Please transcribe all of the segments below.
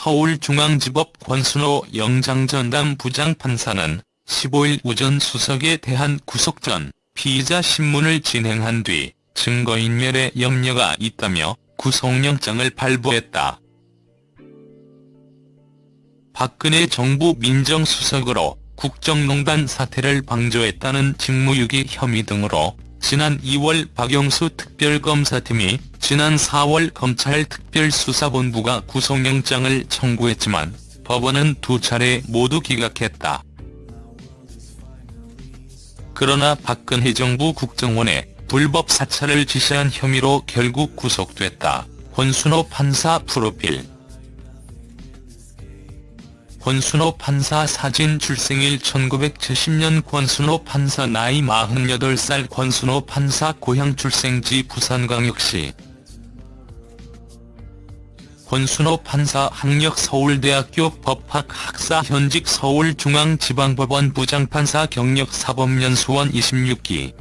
서울중앙지법 권순호 영장전담 부장판사는 15일 오전 수석에 대한 구속 전 피의자 신문을 진행한 뒤 증거인멸에 염려가 있다며 구속영장을 발부했다. 박근혜 정부 민정수석으로 국정농단 사태를 방조했다는 직무유기 혐의 등으로 지난 2월 박영수 특별검사팀이 지난 4월 검찰 특별수사본부가 구속영장을 청구했지만 법원은 두 차례 모두 기각했다. 그러나 박근혜 정부 국정원에 불법 사찰을 지시한 혐의로 결국 구속됐다. 권순호 판사 프로필 권순호 판사 사진 출생일 1970년 권순호 판사 나이 48살 권순호 판사 고향 출생지 부산광역시. 권순호 판사 학력 서울대학교 법학 학사 현직 서울중앙지방법원 부장판사 경력 사법연수원 26기.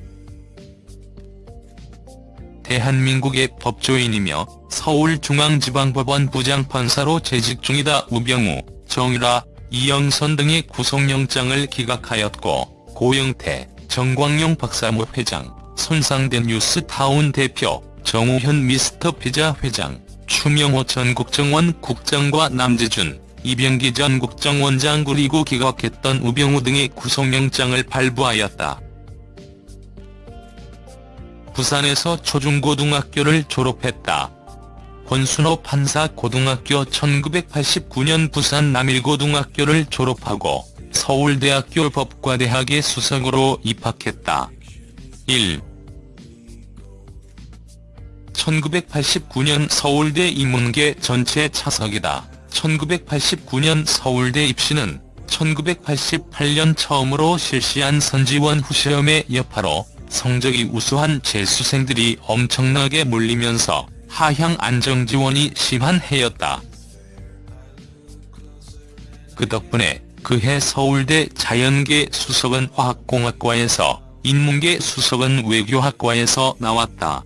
대한민국의 법조인이며 서울중앙지방법원 부장판사로 재직 중이다 우병우, 정유라, 이영선 등의 구속영장을 기각하였고 고영태, 정광용 박사모 회장, 손상된 뉴스타운 대표, 정우현 미스터 피자 회장, 추명호 전 국정원 국장과 남재준, 이병기 전 국정원장 그리고 기각했던 우병우 등의 구속영장을 발부하였다. 부산에서 초중고등학교를 졸업했다. 권순호 판사 고등학교 1989년 부산 남일고등학교를 졸업하고 서울대학교 법과대학의 수석으로 입학했다. 1. 1989년 서울대 인문계 전체 차석이다. 1989년 서울대 입시는 1988년 처음으로 실시한 선지원 후시험의 여파로 성적이 우수한 재수생들이 엄청나게 몰리면서 하향 안정 지원이 심한 해였다. 그 덕분에 그해 서울대 자연계 수석은 화학공학과에서 인문계 수석은 외교학과에서 나왔다.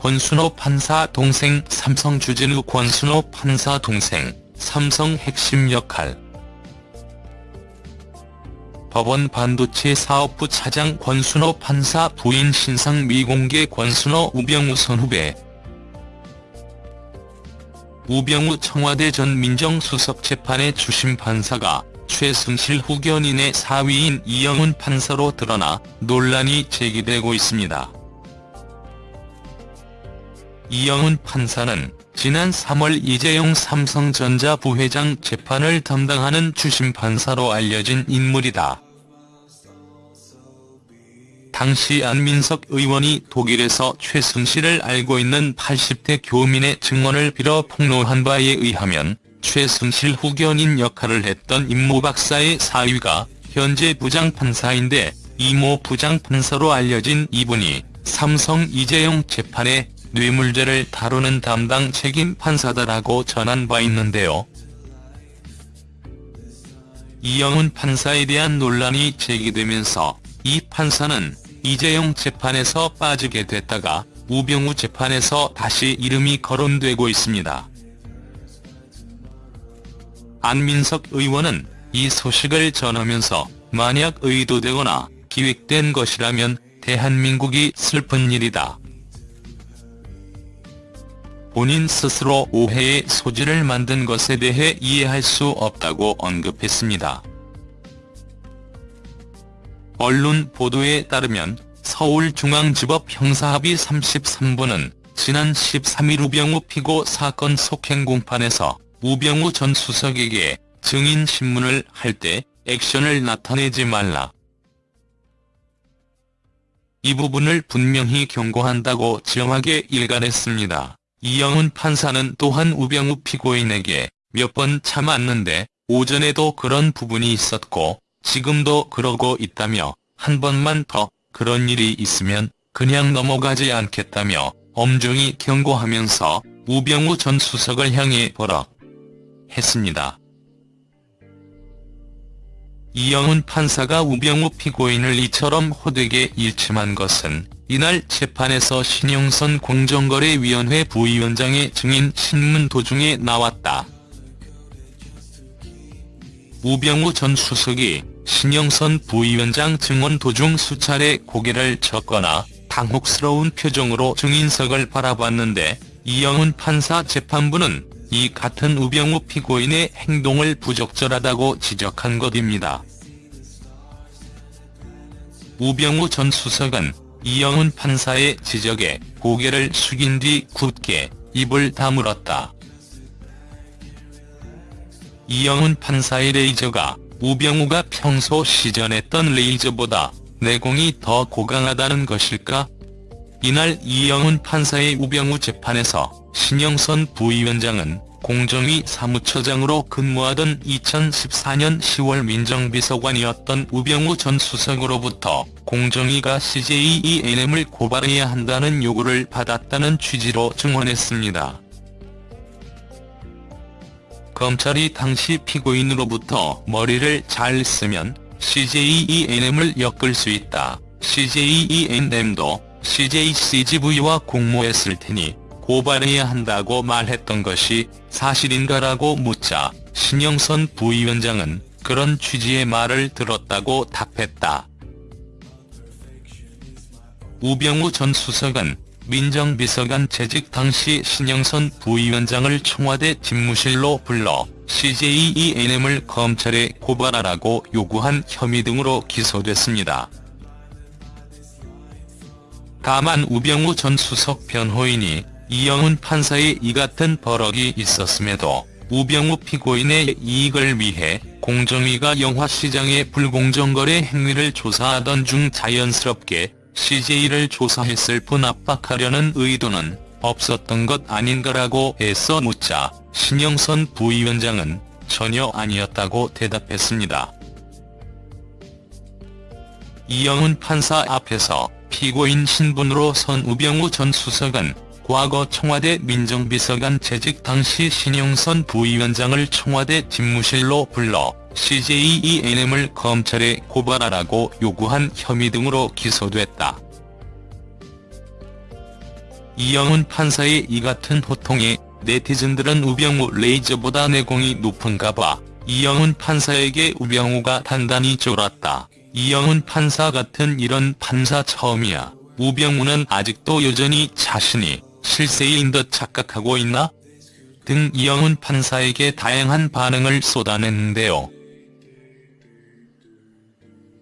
권순호 판사 동생 삼성 주진우 권순호 판사 동생 삼성 핵심 역할 법원 반도체 사업부 차장 권순호 판사 부인 신상 미공개 권순호 우병우 선후배 우병우 청와대 전 민정수석 재판의 주심 판사가 최승실 후견인의 사위인 이영훈 판사로 드러나 논란이 제기되고 있습니다. 이영훈 판사는 지난 3월 이재용 삼성전자 부회장 재판을 담당하는 주심 판사로 알려진 인물이다. 당시 안민석 의원이 독일에서 최승실을 알고 있는 80대 교민의 증언을 빌어 폭로한 바에 의하면 최승실 후견인 역할을 했던 임모 박사의 사위가 현재 부장판사인데 이모 부장판사로 알려진 이분이 삼성 이재용 재판에 뇌물죄를 다루는 담당 책임 판사다라고 전한 바 있는데요. 이영훈 판사에 대한 논란이 제기되면서 이 판사는 이재용 재판에서 빠지게 됐다가 우병우 재판에서 다시 이름이 거론되고 있습니다. 안민석 의원은 이 소식을 전하면서 만약 의도되거나 기획된 것이라면 대한민국이 슬픈 일이다. 본인 스스로 오해의 소지를 만든 것에 대해 이해할 수 없다고 언급했습니다. 언론 보도에 따르면 서울중앙지법 형사합의 33부는 지난 13일 우병우 피고 사건 속행 공판에서 우병우 전 수석에게 증인 신문을 할 때 액션을 나타내지 말라. 이 부분을 분명히 경고한다고 정하게 일갈했습니다. 이영훈 판사는 또한 우병우 피고인에게 몇 번 참았는데 오전에도 그런 부분이 있었고 지금도 그러고 있다며 한 번만 더 그런 일이 있으면 그냥 넘어가지 않겠다며 엄중히 경고하면서 우병우 전 수석을 향해 버럭 했습니다. 이영훈 판사가 우병우 피고인을 이처럼 호되게 일침한 것은 이날 재판에서 신영선 공정거래위원회 부위원장의 증인 신문 도중에 나왔다. 우병우 전 수석이 신영선 부위원장 증언 도중 수차례 고개를 젓거나 당혹스러운 표정으로 증인석을 바라봤는데 이영훈 판사 재판부는 이 같은 우병우 피고인의 행동을 부적절하다고 지적한 것입니다. 우병우 전 수석은 이영훈 판사의 지적에 고개를 숙인 뒤 굳게 입을 다물었다. 이영훈 판사의 레이저가 우병우가 평소 시전했던 레이저보다 내공이 더 고강하다는 것일까? 이날 이영훈 판사의 우병우 재판에서 신영선 부위원장은 공정위 사무처장으로 근무하던 2014년 10월 민정비서관이었던 우병우 전 수석으로부터 공정위가 CJENM을 고발해야 한다는 요구를 받았다는 취지로 증언했습니다. 검찰이 당시 피고인으로부터 머리를 잘 쓰면 CJENM을 엮을 수 있다. CJENM도 CJCGV와 공모했을 테니 고발해야 한다고 말했던 것이 사실인가라고 묻자 신영선 부위원장은 그런 취지의 말을 들었다고 답했다. 우병우 전 수석은 민정비서관 재직 당시 신영선 부위원장을 청와대 집무실로 불러 CJENM을 검찰에 고발하라고 요구한 혐의 등으로 기소됐습니다. 다만 우병우 전 수석 변호인이 이영훈 판사의 이 같은 버럭이 있었음에도 우병우 피고인의 이익을 위해 공정위가 영화시장의 불공정거래 행위를 조사하던 중 자연스럽게 CJ를 조사했을 뿐 압박하려는 의도는 없었던 것 아닌가라고 애써 묻자 신영선 부위원장은 전혀 아니었다고 대답했습니다. 이영훈 판사 앞에서 피고인 신분으로 선 우병우 전 수석은 과거 청와대 민정비서관 재직 당시 신영선 부위원장을 청와대 집무실로 불러 CJENM을 검찰에 고발하라고 요구한 혐의 등으로 기소됐다. 이영훈 판사의 이 같은 호통에 네티즌들은 우병우 레이저보다 내공이 높은가 봐. 이영훈 판사에게 우병우가 단단히 쫄았다. 이영훈 판사 같은 이런 판사 처음이야. 우병우는 아직도 여전히 자신이 실세인 듯 착각하고 있나? 등 이영훈 판사에게 다양한 반응을 쏟아냈는데요.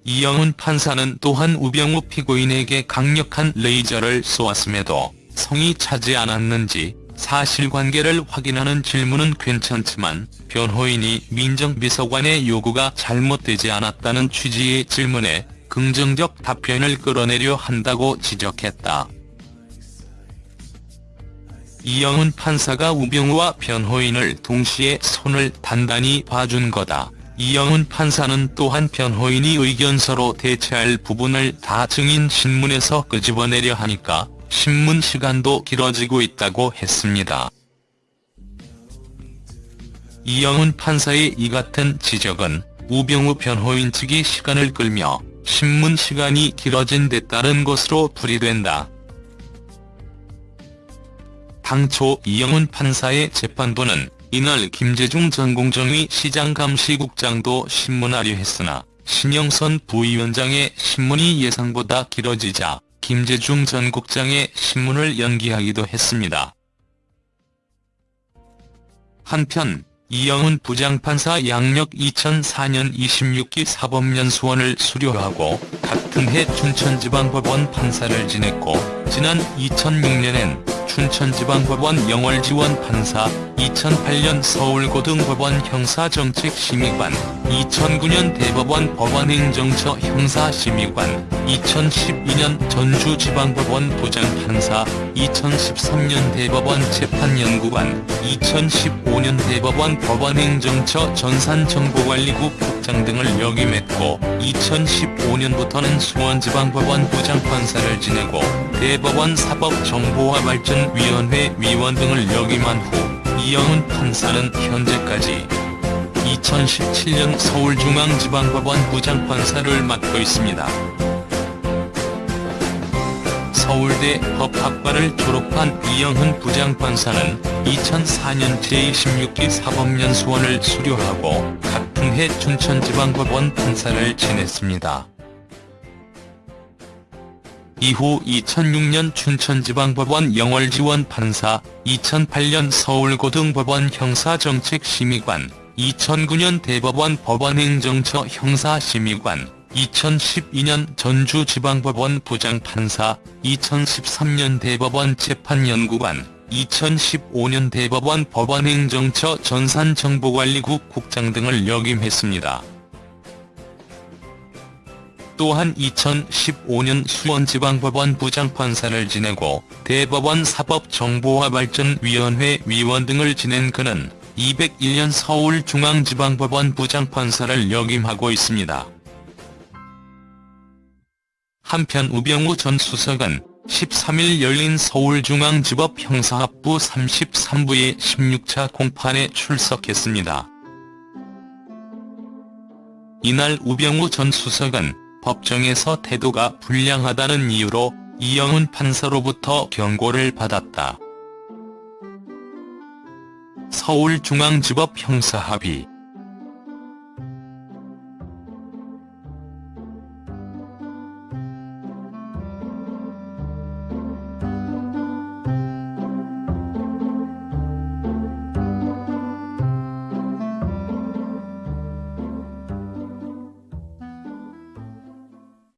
이영훈 판사는 또한 우병우 피고인에게 강력한 레이저를 쏘았음에도 성이 차지 않았는지 사실관계를 확인하는 질문은 괜찮지만 변호인이 민정비서관의 요구가 잘못되지 않았다는 취지의 질문에 긍정적 답변을 끌어내려 한다고 지적했다. 이영훈 판사가 우병우와 변호인을 동시에 손을 단단히 봐준 거다. 이영훈 판사는 또한 변호인이 의견서로 대체할 부분을 다 증인 신문에서 끄집어내려 하니까 신문 시간도 길어지고 있다고 했습니다. 이영훈 판사의 이 같은 지적은 우병우 변호인 측이 시간을 끌며 신문 시간이 길어진 데 따른 것으로 풀이된다. 당초 이영훈 판사의 재판부는 이날 김재중 전 공정위 시장감시국장도 신문하려 했으나 신영선 부위원장의 신문이 예상보다 길어지자 김재중 전 국장의 신문을 연기하기도 했습니다. 한편 이영훈 부장판사 양력 2004년 26기 사법연수원을 수료하고 같은 해 춘천지방법원 판사를 지냈고 지난 2006년엔 춘천지방법원 영월지원 판사, 2008년 서울고등법원 형사정책심의관, 2009년 대법원 법원행정처 형사심의관, 2012년 전주지방법원 부장판사, 2013년 대법원 재판연구관, 2015년 대법원 법원행정처 전산정보관리국 국장 등을 역임했고 2015년부터는 수원지방법원 부장판사를 지내고 대법원 사법정보화발전위원회 위원 등을 역임한 후 이영훈 판사는 현재까지 2017년 서울중앙지방법원 부장판사를 맡고 있습니다. 서울대 법학과를 졸업한 이영훈 부장판사는 2004년 제26기 사법연수원을 수료하고 같은 해 춘천지방법원 판사를 지냈습니다. 이후 2006년 춘천지방법원 영월지원 판사, 2008년 서울고등법원 형사정책심의관, 2009년 대법원 법원행정처 형사심의관, 2012년 전주지방법원 부장판사, 2013년 대법원 재판연구관, 2015년 대법원 법원행정처 전산정보관리국 국장 등을 역임했습니다. 또한 2015년 수원지방법원 부장판사를 지내고 대법원 사법정보화발전위원회 위원 등을 지낸 그는 201년 서울중앙지방법원 부장판사를 역임하고 있습니다. 한편 우병우 전 수석은 13일 열린 서울중앙지법 형사합부 33부의 16차 공판에 출석했습니다. 이날 우병우 전 수석은 법정에서 태도가 불량하다는 이유로 이영훈 판사로부터 경고를 받았다. 서울중앙지법 형사합의